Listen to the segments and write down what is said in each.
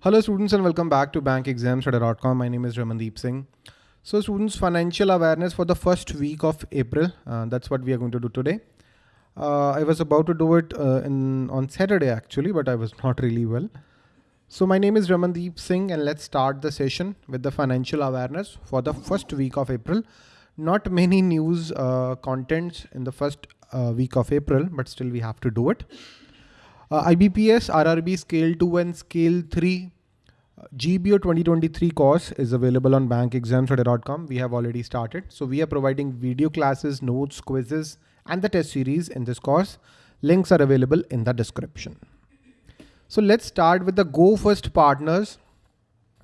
Hello students and welcome back to bankexamstudy.com. My name is Ramandeep Singh. So students, financial awareness for the first week of April. Uh, that's what we are going to do today. Uh, I was about to do it uh, in on Saturday actually, but I was not really well. So my name is Ramandeep Singh and let's start the session with the financial awareness for the first week of April. Not many news uh, contents in the first uh, week of April, but still we have to do it. Uh, IBPS, RRB Scale 2 and Scale 3 uh, GBO 2023 course is available on bankexamstudy.com. We have already started. So we are providing video classes, notes, quizzes, and the test series in this course. Links are available in the description. So let's start with the Go First partners.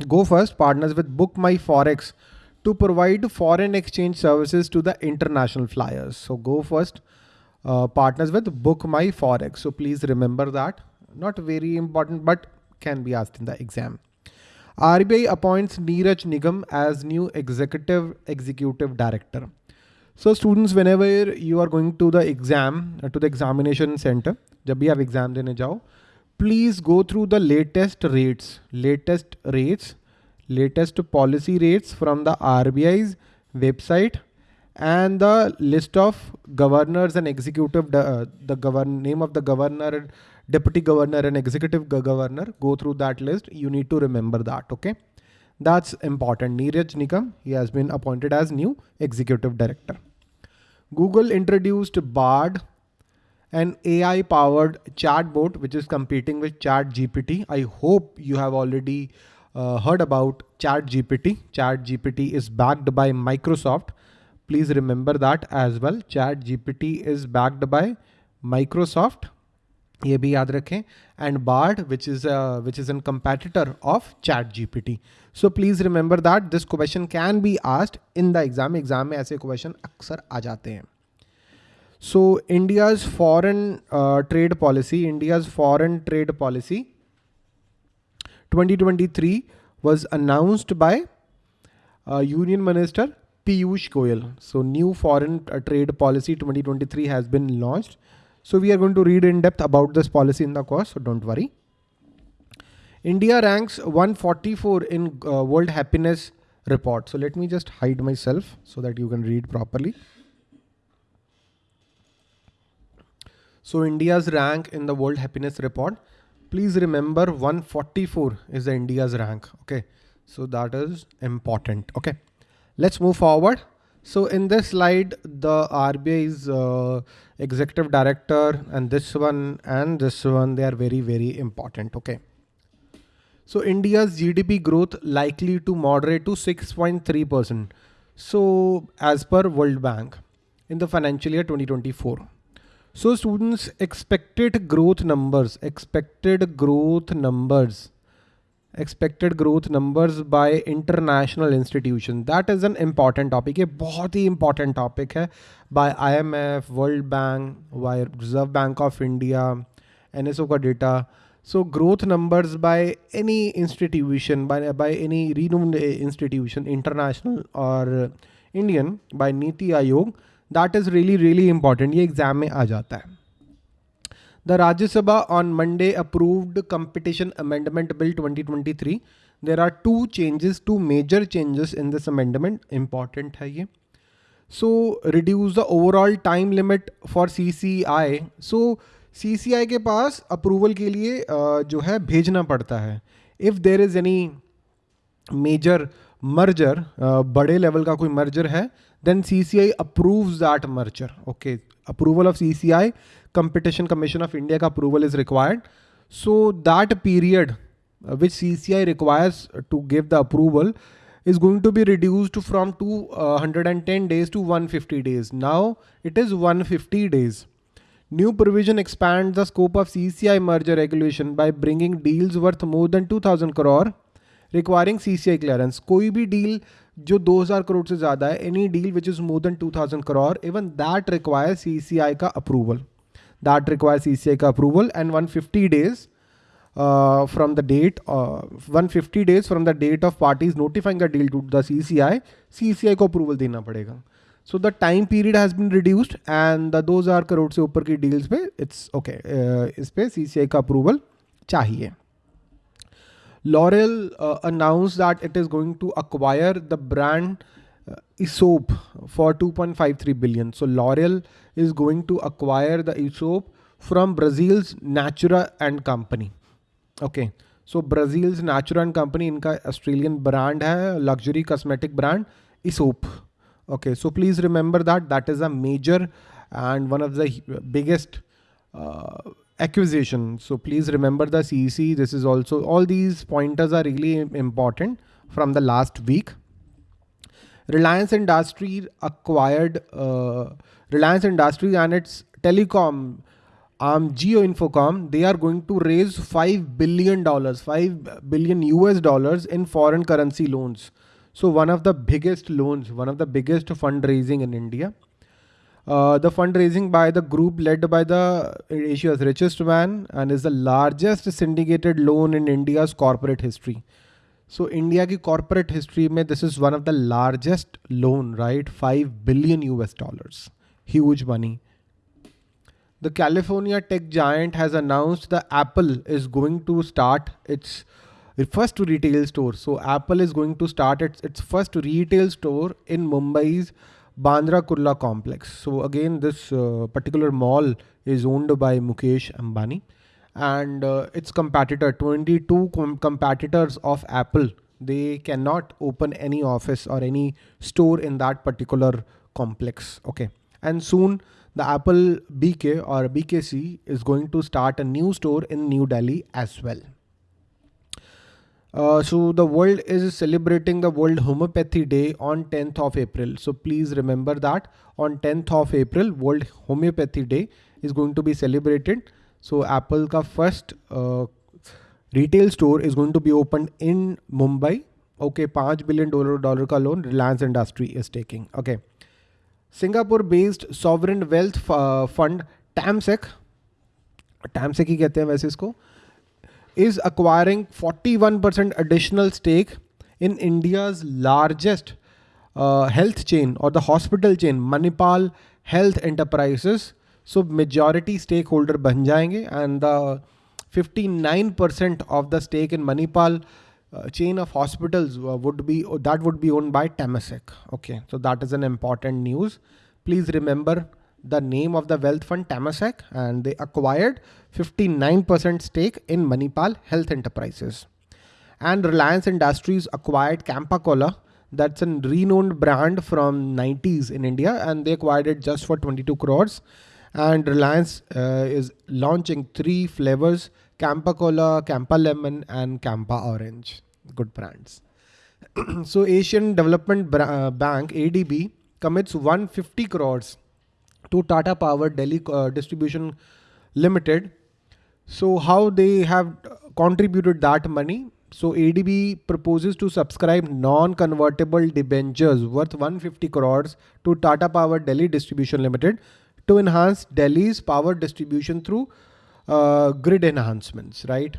Go First partners with Book My Forex to provide foreign exchange services to the international flyers. So Go First uh, partners with Book My Forex. So please remember that. Not very important, but can be asked in the exam. RBI appoints Neeraj Nigam as new executive executive director. So students, whenever you are going to the exam, uh, to the examination center, जब भी आप exam देने जाओ, please go through the latest rates, latest rates, latest policy rates from the RBI's website and the list of governors and executive, uh, the govern name of the governor, deputy governor and executive governor, go through that list. You need to remember that, okay? That's important. Neeraj Nigam, he has been appointed as new executive director. Google introduced Bard, an AI powered chatbot, which is competing with Chat GPT. I hope you have already uh, heard about Chat GPT. Chat GPT is backed by Microsoft Please remember that as well. Chat GPT is backed by Microsoft. ये भी याद रखें and Bard which is a, which is a competitor of Chat GPT. So please remember that this question can be asked in the exam. Exam में ऐसे question अक्सर आ जाते हैं. So India's foreign uh, trade policy, India's foreign trade policy 2023 was announced by uh, Union Minister Piyush Goyal. So new foreign uh, trade policy 2023 has been launched. So we are going to read in depth about this policy in the course. So don't worry. India ranks 144 in uh, World Happiness Report. So let me just hide myself so that you can read properly. So India's rank in the World Happiness Report. Please remember 144 is the India's rank. Okay. So that is important. Okay. Let's move forward. So in this slide, the RBI's uh, executive director and this one and this one, they are very, very important. Okay. So India's GDP growth likely to moderate to 6.3%. So as per World Bank in the financial year 2024. So students expected growth numbers, expected growth numbers expected growth numbers by international institution that is an important topic ये बहुत ही important topic है by IMF World Bank by Reserve Bank of India NSO का data so growth numbers by any institution by by any renowned institution international और Indian by NITI Aayog that is really really important ये exam में आ जाता है. The Rajya Sabha on Monday approved competition amendment bill 2023 there are two changes two major changes in this amendment important है ये. So reduce the overall time limit for C C I so C C I के पास approval के लिए जो है, भेजना पड़ता है. If there is any major merger बड़े लेवल का कोई मर्जर है then C C I approve that merger okay approval of C C I Competition Commission of India का approval is required so that period which C C I requires to give the approval is going to be reduce from two hundred and ten days to one fifty days now it is one fifty days new provision expand the scope of C C I merger regulation by bringing deals worth more than two thousand crore requiring C C I clearance कोई भी deal जो 2000 करोड़ से ज़्यादा है any deal which is more than 2000 crore even that require C C I का approval that require C C I का approval and 150 days from the date one fifty days from the date of parties notifying the deal to the C C I C C I को approval देना पड़ेगा. So the time period has been reduced and the दो हज़ार करोड़ से ऊपर की deals पे it's okay okay, uh, इस पर सी का अप्रूवल चाहिए. L'Oréal uh, announced that it is going to acquire the brand uh, Aesop for 2.53 billion. So L'Oréal is going to acquire the Aesop from Brazil's Natura and Company. Okay. So Brazil's Natura and Company, inka Australian brand hai, luxury cosmetic brand Aesop. Okay. So please remember that that is a major and one of the biggest uh, acquisition. So please remember the CEC. This is also all these pointers are really important from the last week. Reliance Industry acquired uh, Reliance Industries and its telecom arm Jio Infocomm, They are going to raise five billion dollars, five billion US dollars in foreign currency loans. So one of the biggest loans, one of the biggest fundraising in India. Uh, the fundraising by the group led by the Asia's richest man and is the largest syndicated loan in India's corporate history. So India corporate history में this is one of the largest loan, right? 5 billion US dollars. Huge money. The California tech giant has announced that Apple is going to start its first retail store. So Apple is going to start its, its first retail store in Mumbai's Bandra Kurla complex. So again, this uh, particular mall is owned by Mukesh Ambani and uh, its competitor, 22 com competitors of Apple, they cannot open any office or any store in that particular complex. Okay. And soon the Apple BK or BKC is going to start a new store in New Delhi as well. Uh, so the world is celebrating the World Homeopathy Day on 10th of April. So please remember that on 10th of April, World Homeopathy Day is going to be celebrated. So Apple का first uh, retail store is going to be opened in Mumbai. Okay, पाँच billion dollar dollar का loan Reliance Industry is taking. Okay, Singapore-based sovereign wealth uh, fund Temasek, Temasek ही कहते hain वैसे isko. Uh, is acquiring 41% additional stake in India's largest uh, health chain or the hospital chain, Manipal Health Enterprises. So majority stakeholder ban jayenge and the 59% of the stake in Manipal uh, chain of hospitals uh, would be that would be owned by Temasek. Okay, so that is an important news. Please remember the name of the wealth fund Temasek and they acquired 59% stake in Manipal Health Enterprises. And Reliance Industries acquired Campa Cola. That's a renowned brand from 90s in India and they acquired it just for 22 crores. And Reliance uh, is launching three flavors, Campa Cola, Campa Lemon and Campa Orange. Good brands. so Asian Development uh, Bank, ADB, commits 150 crores to Tata Power Delhi uh, Distribution Limited. So how they have contributed that money? So ADB proposes to subscribe non-convertible debentures worth 150 crores to Tata Power Delhi Distribution Limited to enhance Delhi's power distribution through uh, grid enhancements, right?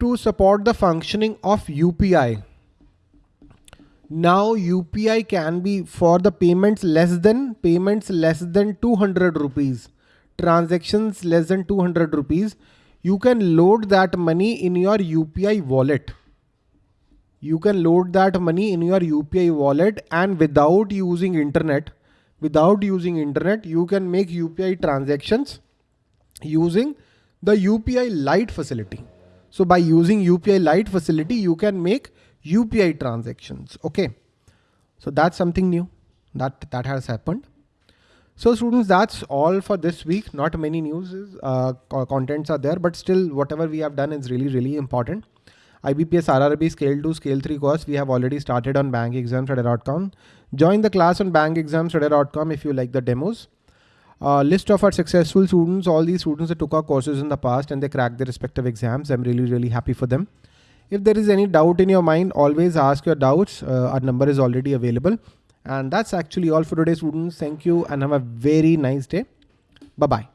To support the functioning of UPI, now UPI can be for the payments less than payments less than 200 rupees. Transactions less than 200 rupees. You can load that money in your UPI wallet. You can load that money in your UPI wallet and without using internet without using internet you can make UPI transactions using the UPI Lite facility. So by using UPI Lite facility you can make UPI transactions. Okay. So that's something new that, that has happened. So students, that's all for this week. Not many news, uh, contents are there, but still whatever we have done is really, really important. IBPS RRB Scale 2, Scale 3 course we have already started on bankexamstudy.com. Join the class on bankexamstudy.com if you like the demos. Uh, list of our successful students, all these students that took our courses in the past and they cracked their respective exams. I'm really, really happy for them. If there is any doubt in your mind, always ask your doubts. Uh, our number is already available. And that's actually all for today, students. Thank you and have a very nice day. Bye-bye.